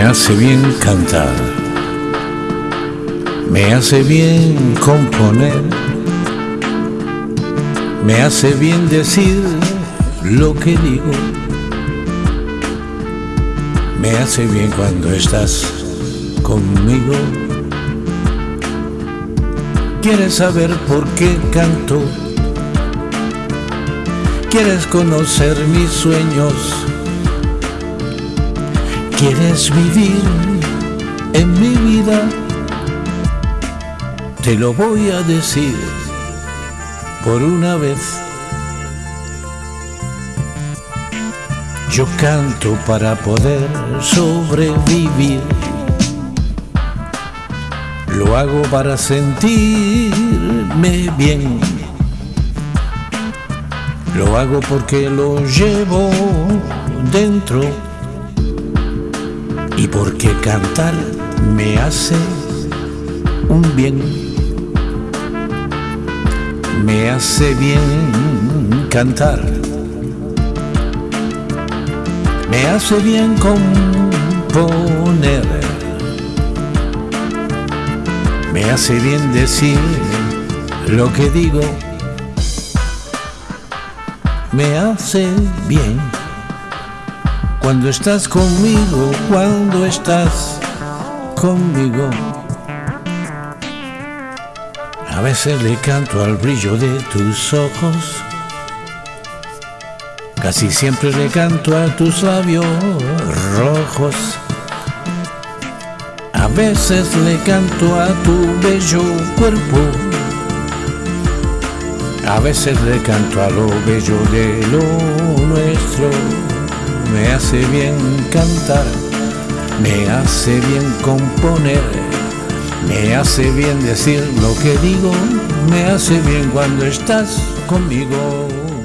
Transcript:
hace bien cantar, me hace bien componer, me hace bien decir lo que digo, me hace bien cuando estás conmigo. ¿Quieres saber por qué canto? ¿Quieres conocer mis sueños? ¿Quieres vivir en mi vida? Te lo voy a decir por una vez. Yo canto para poder sobrevivir. Lo hago para sentirme bien. Lo hago porque lo llevo dentro y porque cantar me hace un bien. Me hace bien cantar. Me hace bien componer. Me hace bien decir lo que digo. Me hace bien cuando estás conmigo, cuando estás conmigo. A veces le canto al brillo de tus ojos. Casi siempre le canto a tus labios rojos. A veces le canto a tu bello cuerpo. A veces le canto a lo bello de lo nuestro me hace bien cantar, me hace bien componer, me hace bien decir lo que digo, me hace bien cuando estás conmigo.